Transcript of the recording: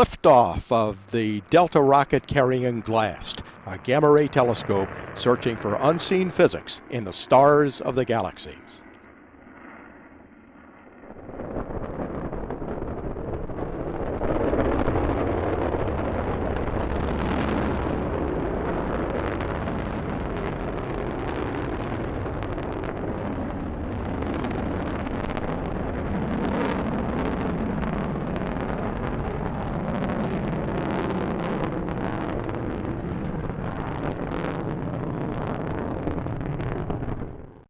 liftoff of the Delta rocket carrying GLAST, a gamma ray telescope searching for unseen physics in the stars of the galaxies.